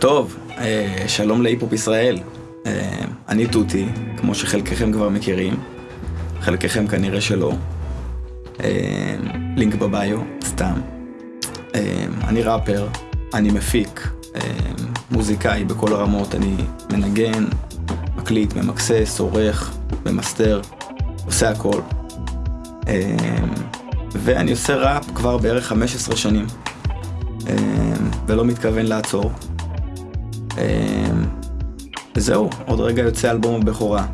טוב, אה, שלום להיפופ ישראל. אה, אני תותי, כמו שחלקכם כבר מכירים, חלקכם כנראה שלא. אה, לינק בביו, סתם. אני ראפר, אני מפיק, מוזיקאי בכל הרמות, אני מנגן, מקליט, ממקסס, עורך, ממסתר, עושה הכל. ואני עושה ראפ כבר בערך 15 שנים, ולא מתכוון לעצור. וזהו, עוד רגע יוצא אלבום הבכורה.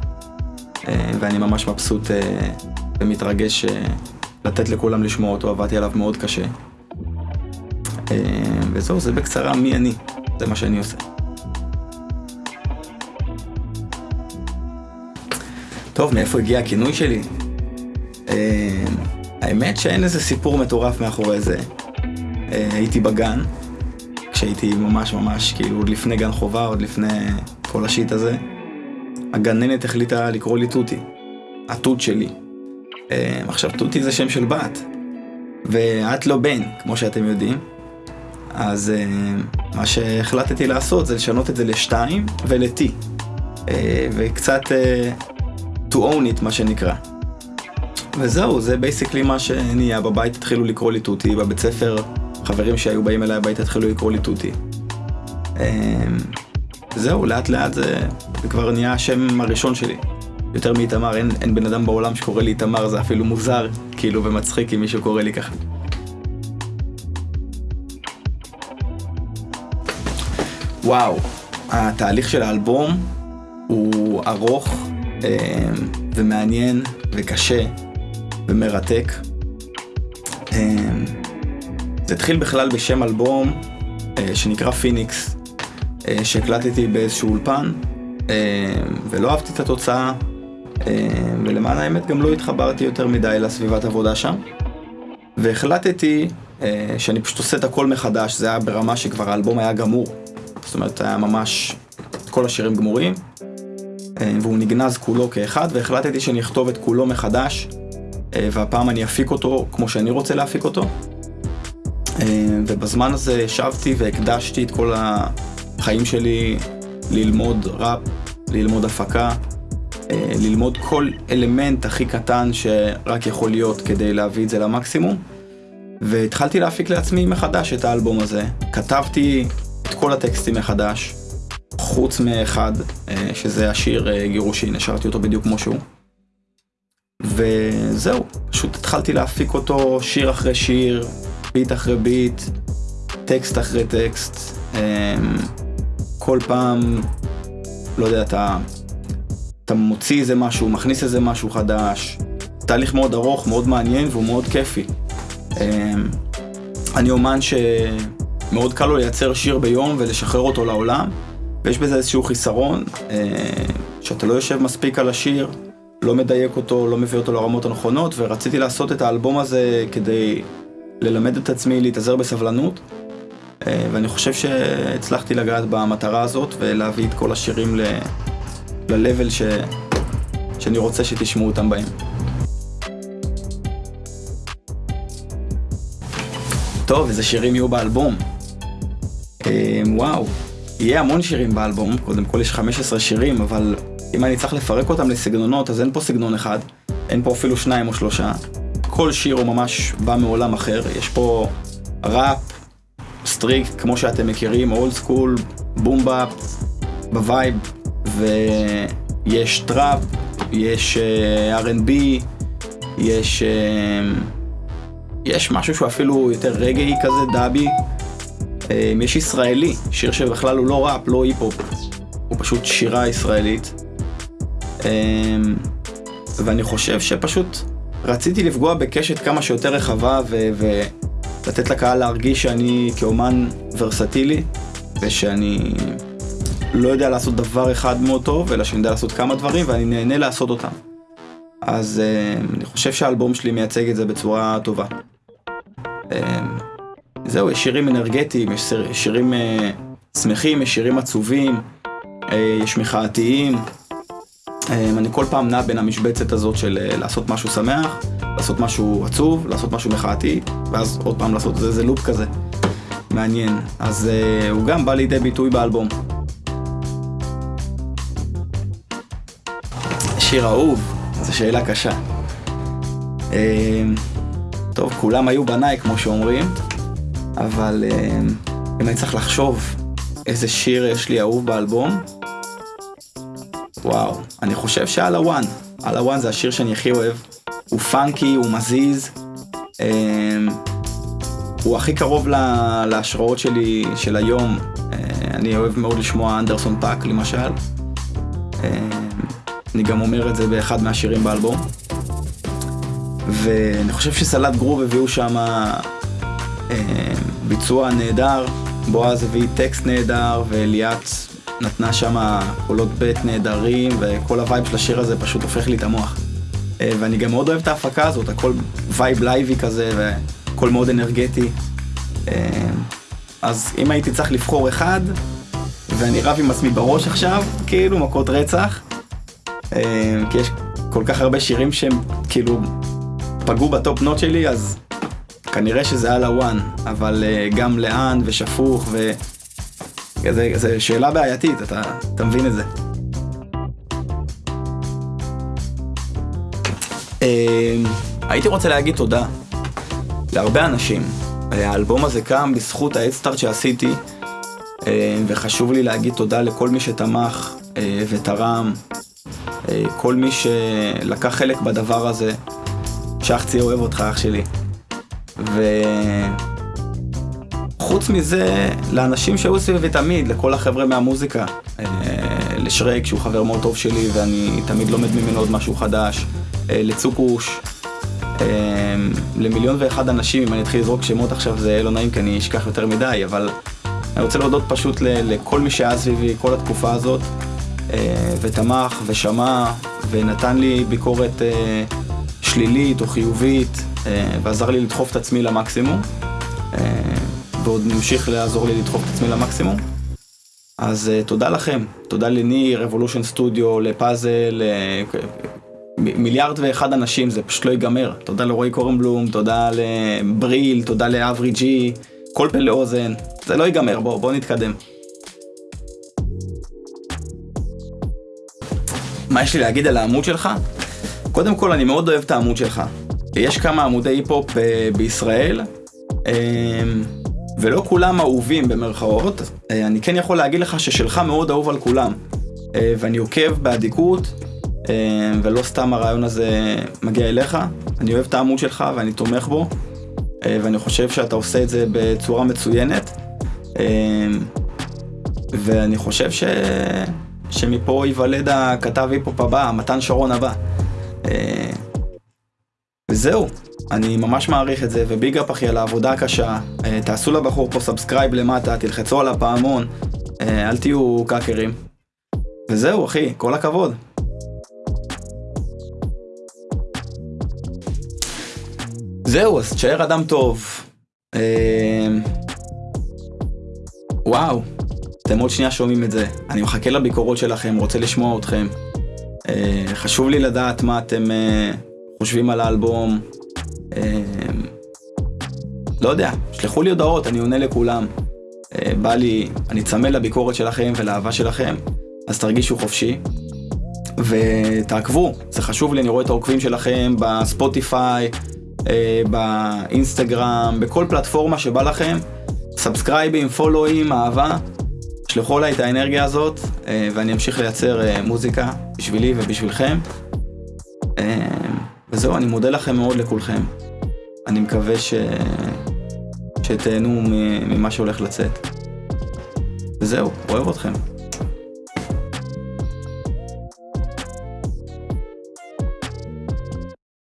אמ, ואני ממש מבסוט אה, ומתרגש אה, לתת לכולם לשמוע אותו, עבדתי עליו מאוד קשה. וזהו, זה בקצרה מי אני, זה מה שאני עושה. טוב, מאיפה הגיע הכינוי שלי? האמת שאין איזה סיפור מטורף מאחורי זה. אה, הייתי בגן, כשהייתי ממש ממש, כאילו, עוד לפני גן חובה, עוד לפני כל השיט הזה, הגננת החליטה לקרוא לי תותי, התות שלי. אה, עכשיו, תותי זה שם של בת, ואת לא בן, כמו שאתם יודעים. אז אה, מה שהחלטתי לעשות זה לשנות את זה לשתיים ול-T. אה, וקצת to own it, מה שנקרא. וזהו, זה basically מה שנהיה. בבית התחילו לקרוא לי תותי, בבית ספר חברים שהיו באים אליי הביתה התחילו לקרוא לי תותי. אמ, זהו, לאט לאט זה, זה כבר נהיה השם הראשון שלי. יותר מאיתמר, אין, אין בן אדם בעולם שקורא לי איתמר, זה אפילו מוזר, כאילו, ומצחיק אם מישהו קורא לי ככה. וואו, התהליך של האלבום הוא ארוך אה, ומעניין וקשה ומרתק. אה, זה התחיל בכלל בשם אלבום אה, שנקרא פיניקס, אה, שהקלטתי באיזשהו אולפן, אה, ולא אהבתי את התוצאה, אה, ולמען האמת גם לא התחברתי יותר מדי לסביבת עבודה שם. והחלטתי אה, שאני פשוט עושה את הכל מחדש, זה היה ברמה שכבר האלבום היה גמור. זאת אומרת, היה ממש כל השירים גמורים, אה, והוא נגנז כולו כאחד, והחלטתי שאני אכתוב את כולו מחדש, אה, והפעם אני אפיק אותו כמו שאני רוצה להפיק אותו. אה, ובזמן הזה ישבתי והקדשתי את כל החיים שלי ללמוד ראפ, ללמוד הפקה, אה, ללמוד כל אלמנט הכי קטן שרק יכול להיות כדי להביא את זה למקסימום. והתחלתי להפיק לעצמי מחדש את האלבום הזה. כתבתי את כל הטקסטים מחדש, חוץ מאחד, אה, שזה השיר גירושין, השארתי אותו בדיוק כמו שהוא. וזהו, פשוט התחלתי להפיק אותו שיר אחרי שיר, ביט אחרי ביט, טקסט אחרי טקסט, אמ, כל פעם, לא יודע, אתה, אתה מוציא איזה משהו, מכניס איזה משהו חדש, תהליך מאוד ארוך, מאוד מעניין והוא מאוד כיפי. אמ, אני אומן שמאוד קל לו לייצר שיר ביום ולשחרר אותו לעולם, ויש בזה איזשהו חיסרון, אה, שאתה לא יושב מספיק על השיר, לא מדייק אותו, לא מביא אותו לרמות הנכונות, ורציתי לעשות את האלבום הזה כדי ללמד את עצמי להתאזר בסבלנות, אה, ואני חושב שהצלחתי לגעת במטרה הזאת ולהביא את כל השירים ל-level ש... שאני רוצה שתשמעו אותם בהם. טוב, איזה שירים יהיו באלבום? אה, וואו, יהיה המון שירים באלבום, קודם כל יש 15 שירים, אבל אם אני צריך לפרק אותם לסגנונות, אז אין פה סגנון אחד, אין פה אפילו שניים או שלושה. כל שיר הוא ממש בא מעולם אחר, יש פה ראפ, strict, כמו שאתם מכירים, old school, boom bap, ב vibe, ויש trap, יש uh, R&B, יש, uh, יש משהו שהוא אפילו יותר רגאיי כזה, dubby, uh, יש ישראלי, שיר שבכלל הוא לא ראפ, לא היפ-הופ, הוא פשוט שירה ישראלית. Uh, ואני חושב שפשוט רציתי לפגוע בקשת כמה שיותר רחבה ו- ולתת לקהל להרגיש שאני כאומן ורסטילי ושאני לא יודע לעשות דבר אחד מאוד טוב, אלא שאני יודע לעשות כמה דברים ואני נהנה לעשות אותם. אז uh, אני חושב שהאלבום שלי מייצג את זה בצורה טובה. Uh, זהו, יש שירים אנרגטיים, יש שירים uh, שמחים, יש שירים עצובים, uh, יש מחאתיים, אני כל פעם נע בין המשבצת הזאת של אה, לעשות משהו שמח, לעשות משהו עצוב, לעשות משהו מחאתי, ואז עוד פעם לעשות, זה, זה לופ כזה. מעניין. אז uh, הוא גם בא לידי ביטוי באלבום. שיר אהוב, זו שאלה קשה. Uh, טוב, כולם היו בניי, כמו שאומרים, אבל uh, אם אני צריך לחשוב איזה שיר יש לי אהוב באלבום, וואו, אני חושב שעל הוואן. על ה one זה השיר שאני הכי אוהב. הוא funky, הוא מזיז. אה, הוא הכי קרוב לה, להשראות שלי של היום. אה, אני אוהב מאוד לשמוע Anderson Paak למשל. אה, אני גם אומר את זה באחד מהשירים באלבום. ואני חושב שסלט גרוב הביאו שם ביצוע נהדר, בועז הביא טקסט נהדר וליאת נתנה שם קולות בית נהדרים וכל ה vibe של השיר הזה פשוט הופך לי את המוח. ואני גם מאוד אוהב את ההפקה הזאת, הכל live live י כזה והכל מאוד אנרגטי. אז אם הייתי צריך לבחור אחד, ואני רב עם עצמי בראש עכשיו, כאילו מכות רצח, כי יש כל כך הרבה שירים שהם כאילו פגעו ב top notch שלי, אז כנראה שזה על ה one, אבל גם לאן ושפוך ו... זו שאלה בעייתית, אתה, אתה מבין את זה. הייתי רוצה להגיד תודה להרבה אנשים. האלבום הזה קם בזכות האדסטארט שעשיתי, וחשוב לי להגיד תודה לכל מי שתמך ותרם, כל מי שלקח חלק בדבר הזה. שחצי אוהב אותך אח שלי. וחוץ מזה, לאנשים שהיו סביבי תמיד, לכל החבר'ה מהמוזיקה, לשרק שהוא חבר מאוד טוב שלי ואני תמיד לומד ממנו עוד משהו חדש, לצוקוש, למיליון ואחד אנשים, אם אני אתחיל לזרוק שמות עכשיו זה לא נעים כי אני אשכח יותר מדי, אבל אני רוצה להודות פשוט לכל מי שהיה סביבי כל התקופה הזאת, ותמך ושמע ונתן לי ביקורת שלילית או חיובית, ועזר לי לדחוף את עצמי למקסימום, ועוד ממשיך לעזור לי לדחוף את עצמי למקסימום. אז תודה לכם, תודה לניר, רבולושן סטודיו, לפאזל, מיליארד ואחד אנשים, זה פשוט לא ייגמר. תודה לרועי קורנבלום, תודה לבריל, תודה לאברי ג'י, כל פה לאוזן, זה לא ייגמר, בואו בוא נתקדם. מה יש לי להגיד על העמוד שלך? קודם כל, אני מאוד אוהב את העמוד שלך. יש כמה עמודי היפ-הופ בישראל, ולא כולם אהובים במרכאות. אני כן יכול להגיד לך ששלך מאוד אהוב על כולם. ואני עוקב באדיקות, ולא סתם הרעיון הזה מגיע אליך. אני אוהב את העמוד שלך ואני תומך בו, ואני חושב שאתה עושה את זה בצורה מצוינת. ואני חושב ש... שמפה ייוולד הכתב היפ-הופ הבא, מתן שרון הבא. וזהו, אני ממש מעריך את זה, ו big up אחי על העבודה הקשה. תעשו לבחור פה subscribe למטה, תלחצו על הפעמון, אל תהיו קאקרים. וזהו אחי, כל הכבוד. זהו, אז תשאר אדם טוב. וואו, אתם עוד שנייה שומעים את זה. אני מחכה לביקורות שלכם, רוצה לשמוע אתכם. חשוב לי לדעת מה אתם חושבים על האלבום. לא יודע, שלחו לי הודעות, אני עונה לכולם. בא לי, אני צמא לביקורת שלכם ולאהבה שלכם, אז תרגישו חופשי. ותעקבו, זה חשוב לי, אני רואה את העוקבים שלכם בספוטיפיי, באינסטגרם, בכל פלטפורמה שבא לכם. subscribe ים, follow ים, אהבה. שלחו אליי את האנרגיה הזאת, ואני אמשיך לייצר מוזיקה בשבילי ובשבילכם. וזהו, אני מודה לכם מאוד לכולכם. אני מקווה ש... שתהנו ממה שהולך לצאת. וזהו, אוהב אתכם.